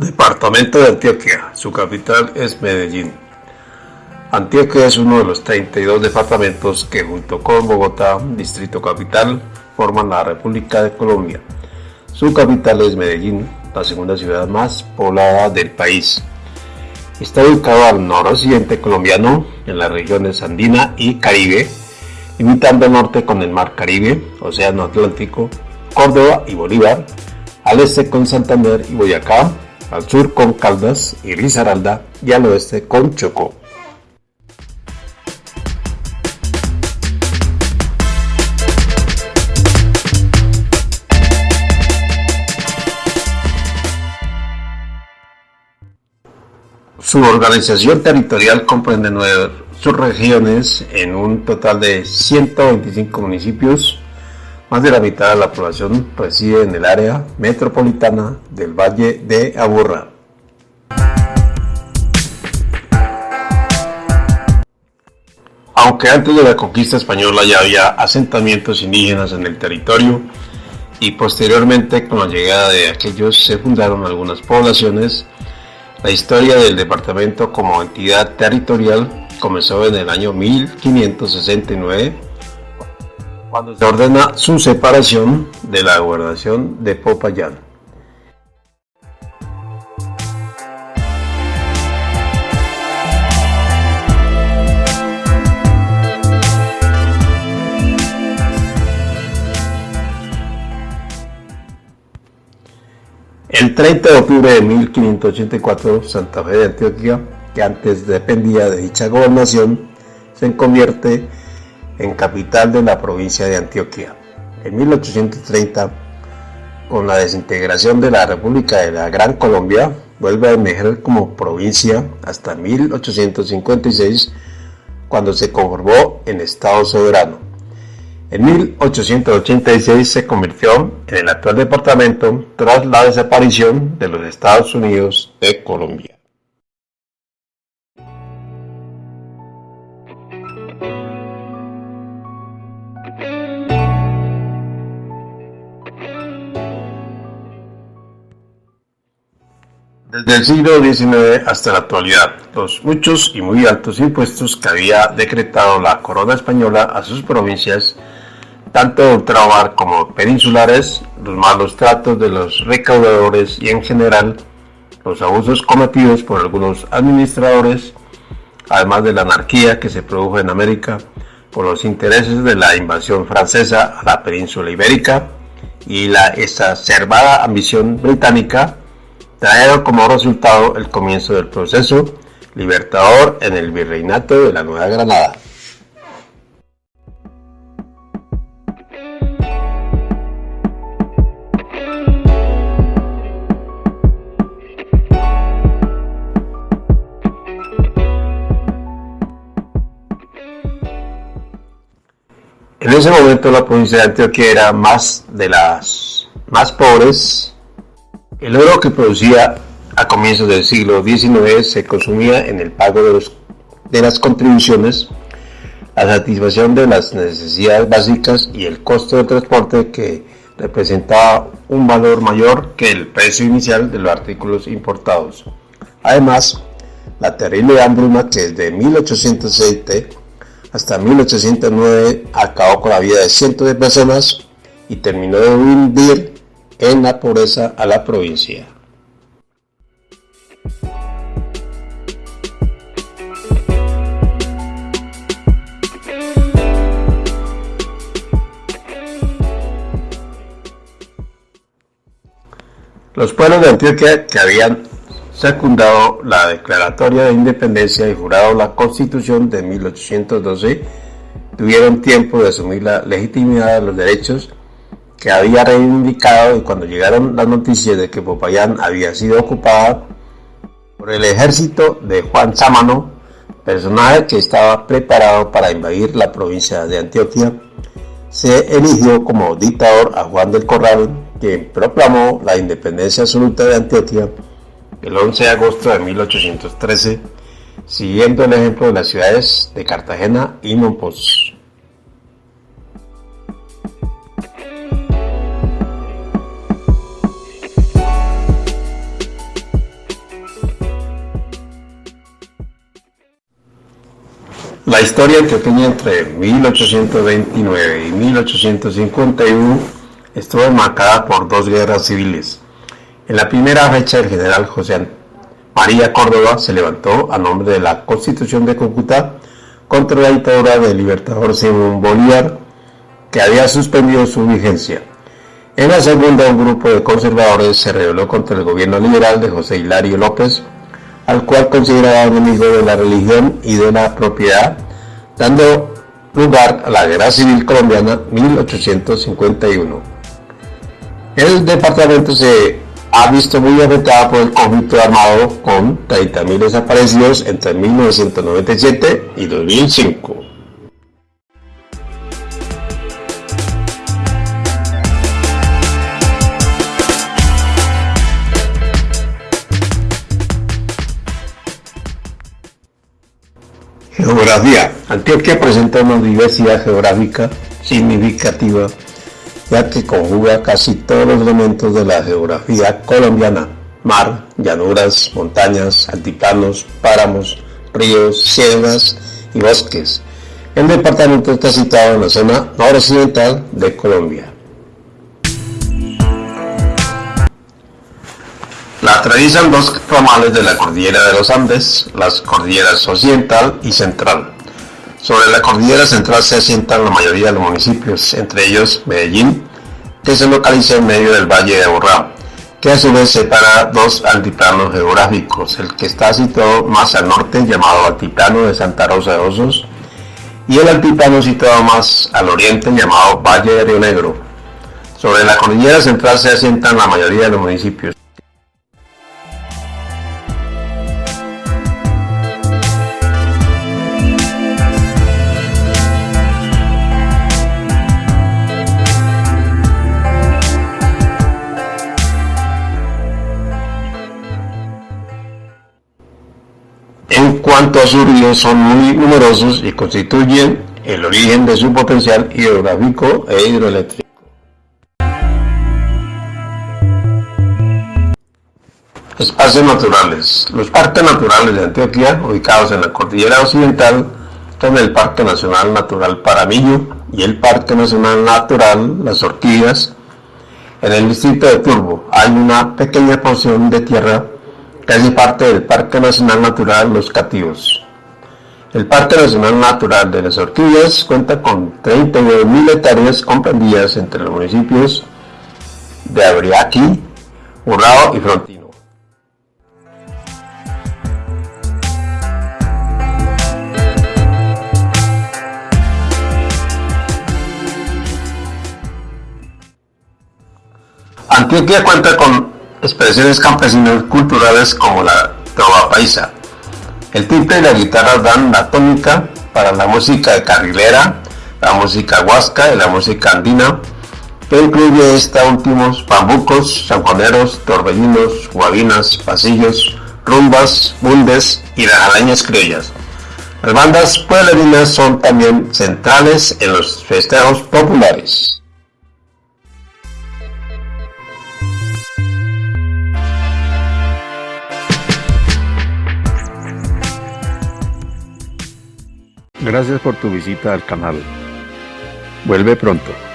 Departamento de Antioquia, su capital es Medellín. Antioquia es uno de los 32 departamentos que junto con Bogotá, Distrito Capital, forman la República de Colombia. Su capital es Medellín, la segunda ciudad más poblada del país. Está ubicado al noroccidente colombiano, en las regiones andina y Caribe, limitando al norte con el Mar Caribe, Océano Atlántico, Córdoba y Bolívar, al este con Santander y Boyacá, al sur con Caldas y Risaralda y al oeste con Chocó. Su organización territorial comprende nueve subregiones en un total de 125 municipios más de la mitad de la población reside en el área metropolitana del Valle de Aburrá. Aunque antes de la conquista española ya había asentamientos indígenas en el territorio y posteriormente con la llegada de aquellos se fundaron algunas poblaciones, la historia del departamento como entidad territorial comenzó en el año 1569 cuando se ordena su separación de la gobernación de Popayán. El 30 de octubre de 1584, Santa Fe de Antioquia, que antes dependía de dicha gobernación, se convierte en capital de la provincia de Antioquia. En 1830, con la desintegración de la República de la Gran Colombia, vuelve a emerger como provincia hasta 1856, cuando se conformó en Estado soberano. En 1886 se convirtió en el actual departamento tras la desaparición de los Estados Unidos de Colombia. Desde el siglo XIX hasta la actualidad, los muchos y muy altos impuestos que había decretado la corona española a sus provincias, tanto ultramar como peninsulares, los malos tratos de los recaudadores y en general los abusos cometidos por algunos administradores, además de la anarquía que se produjo en América por los intereses de la invasión francesa a la península ibérica y la exacerbada ambición británica trajeron como resultado el comienzo del proceso libertador en el virreinato de la Nueva Granada. En ese momento la provincia de Antioquia era más de las más pobres el oro que producía a comienzos del siglo XIX se consumía en el pago de, de las contribuciones, la satisfacción de las necesidades básicas y el costo de transporte que representaba un valor mayor que el precio inicial de los artículos importados. Además, la terrible hambruna que desde 1807 hasta 1809 acabó con la vida de cientos de personas y terminó de hundir en la pobreza a la provincia. Los pueblos de Antioquia que habían secundado la declaratoria de independencia y jurado la constitución de 1812 tuvieron tiempo de asumir la legitimidad de los derechos que había reivindicado y cuando llegaron las noticias de que Popayán había sido ocupada por el ejército de Juan Sámano, personaje que estaba preparado para invadir la provincia de Antioquia, se eligió como dictador a Juan del Corral, quien proclamó la independencia absoluta de Antioquia el 11 de agosto de 1813, siguiendo el ejemplo de las ciudades de Cartagena y Monpós. La historia antioqueña entre 1829 y 1851 estuvo marcada por dos guerras civiles. En la primera fecha, el general José María Córdoba se levantó a nombre de la Constitución de Cúcuta contra la dictadura del libertador Simón Bolívar, que había suspendido su vigencia. En la segunda, un grupo de conservadores se rebeló contra el gobierno liberal de José Hilario López, al cual consideraba enemigo de la religión y de la propiedad, dando lugar a la Guerra Civil Colombiana 1851. El departamento se ha visto muy afectado por el conflicto armado con 30.000 desaparecidos entre 1997 y 2005. Geografía. Antioquia presenta una diversidad geográfica significativa, ya que conjuga casi todos los elementos de la geografía colombiana. Mar, llanuras, montañas, altiplanos, páramos, ríos, sierras y bosques. El departamento está situado en la zona noroccidental de Colombia. Atraviesan dos ramales de la cordillera de los Andes, las cordilleras occidental y central. Sobre la cordillera central se asientan la mayoría de los municipios, entre ellos Medellín, que se localiza en medio del Valle de Aburrá, que a su vez separa dos altiplanos geográficos, el que está situado más al norte llamado Altiplano de Santa Rosa de Osos, y el altiplano situado más al oriente llamado Valle de Río Negro. Sobre la cordillera central se asientan la mayoría de los municipios. Sus ríos, son muy numerosos y constituyen el origen de su potencial hidrográfico e hidroeléctrico. Espacios naturales. Los parques naturales de Antioquia, ubicados en la cordillera occidental, son el Parque Nacional Natural Paramillo y el Parque Nacional Natural Las Orquídeas. En el distrito de Turbo hay una pequeña porción de tierra hace parte del Parque Nacional Natural Los Cativos. El Parque Nacional Natural de las Orquídeas cuenta con 39.000 hectáreas comprendidas entre los municipios de Abriaqui, Urrao y Frontino. Antioquia cuenta con expresiones campesinas culturales como la trova paisa. El timbre y la guitarra dan la tónica para la música de carrilera, la música huasca y la música andina, que incluye esta últimos bambucos, sanjoneros, torbellinos, guabinas, pasillos, rumbas, bundes y las alañas criollas. Las bandas pueblerinas son también centrales en los festejos populares. Gracias por tu visita al canal. Vuelve pronto.